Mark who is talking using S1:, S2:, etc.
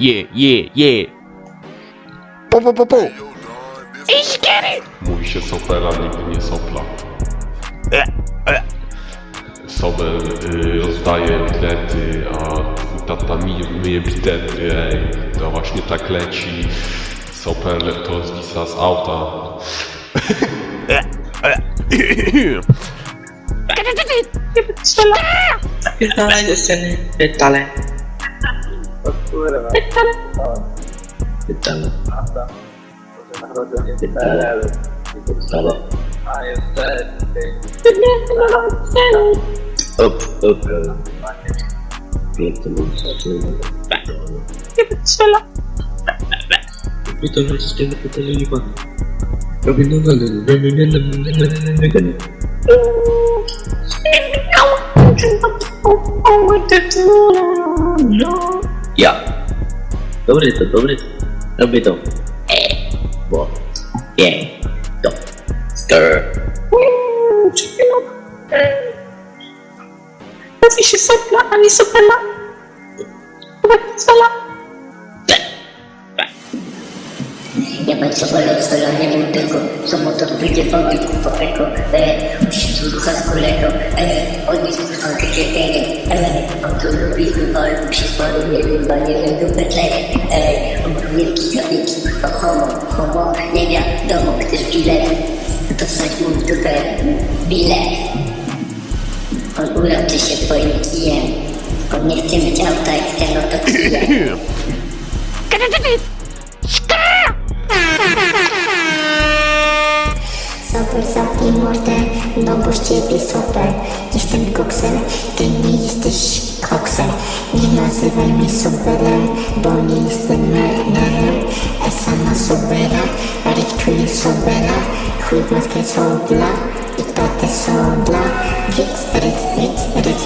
S1: yeah, yeah, yeah. Po, po, po, po.
S2: Mówi się sopela, nigdy nie sopla. Sobel y, rozdaje bilety, a tata mi, myje bitety, ej. To właśnie tak leci. Sopel to zwisa z auta.
S3: Pierdalaj do sceny. Pytale. I am sad. Up, up. Dobre to, dobre to. Robię to. Eee, bo, nie, to. Skrr. Mówi się sopla, a nie sopela. Sola.
S4: Nie bądź sola, sola, nie wiem tego, co mu to wyjdzie wody, kurwa, tego, e, musisz ruchać kolego, e, odnieść kurwa, takie, e, on to lubi lubi się spory, nie wiem, dupę tle, e, on wielki zabiegi, kurwa, homo, homo, nie wiadomo, chcesz bilet, to wsadź mu dupę bilet. On uroczy się twoim kijem, on nie chce mieć auta, jak chce, no to kijem.
S5: Super, zamknij mordę, no bo z ciebie super. Jestem koksem, ty nie jesteś koksem. Nie nazywaj mnie superem, bo nie jestem menelem Esa na sobera, Rick czuję sobera. Chuj w matkę sobla i tatę sobla Ryc, ryc, ryc, ryc,